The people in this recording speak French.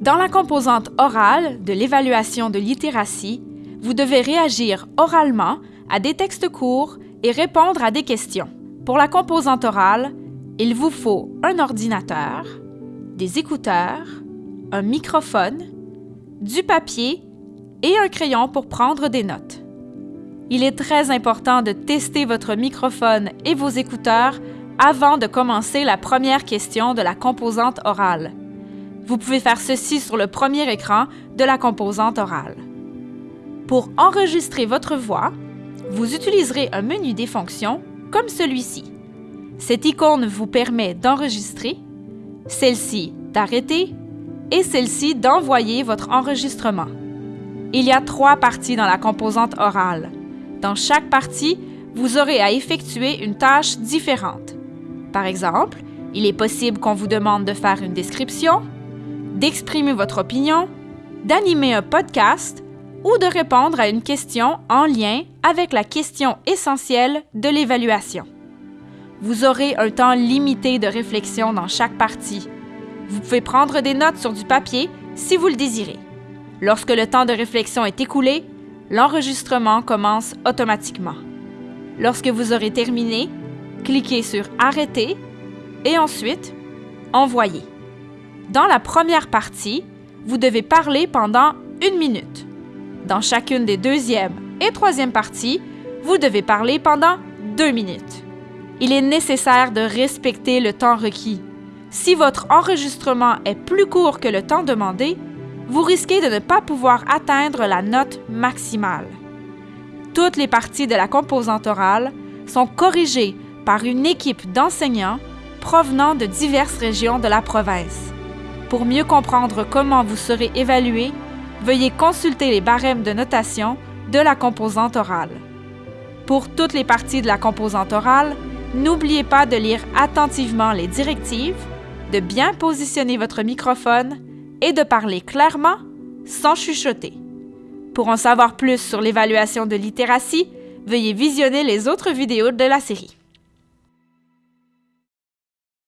Dans la composante orale de l'évaluation de littératie, vous devez réagir oralement à des textes courts et répondre à des questions. Pour la composante orale, il vous faut un ordinateur, des écouteurs, un microphone, du papier et un crayon pour prendre des notes. Il est très important de tester votre microphone et vos écouteurs avant de commencer la première question de la composante orale. Vous pouvez faire ceci sur le premier écran de la composante orale. Pour enregistrer votre voix, vous utiliserez un menu des fonctions comme celui-ci. Cette icône vous permet d'enregistrer, celle-ci d'arrêter et celle-ci d'envoyer votre enregistrement. Il y a trois parties dans la composante orale. Dans chaque partie, vous aurez à effectuer une tâche différente. Par exemple, il est possible qu'on vous demande de faire une description, d'exprimer votre opinion, d'animer un podcast ou de répondre à une question en lien avec la question essentielle de l'évaluation. Vous aurez un temps limité de réflexion dans chaque partie. Vous pouvez prendre des notes sur du papier si vous le désirez. Lorsque le temps de réflexion est écoulé, l'enregistrement commence automatiquement. Lorsque vous aurez terminé, cliquez sur Arrêter et ensuite Envoyer. Dans la première partie, vous devez parler pendant une minute. Dans chacune des deuxième et troisième parties, vous devez parler pendant deux minutes. Il est nécessaire de respecter le temps requis. Si votre enregistrement est plus court que le temps demandé, vous risquez de ne pas pouvoir atteindre la note maximale. Toutes les parties de la composante orale sont corrigées par une équipe d'enseignants provenant de diverses régions de la province. Pour mieux comprendre comment vous serez évalué, veuillez consulter les barèmes de notation de la composante orale. Pour toutes les parties de la composante orale, n'oubliez pas de lire attentivement les directives, de bien positionner votre microphone et de parler clairement sans chuchoter. Pour en savoir plus sur l'évaluation de littératie, veuillez visionner les autres vidéos de la série.